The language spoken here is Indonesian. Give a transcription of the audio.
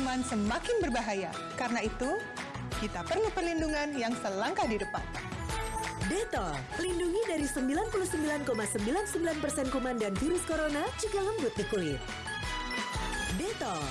kuman semakin berbahaya. Karena itu, kita perlu perlindungan yang selangkah di depan. Detol, lindungi dari 99,99% kuman dan virus corona juga lembut di kulit. Detol,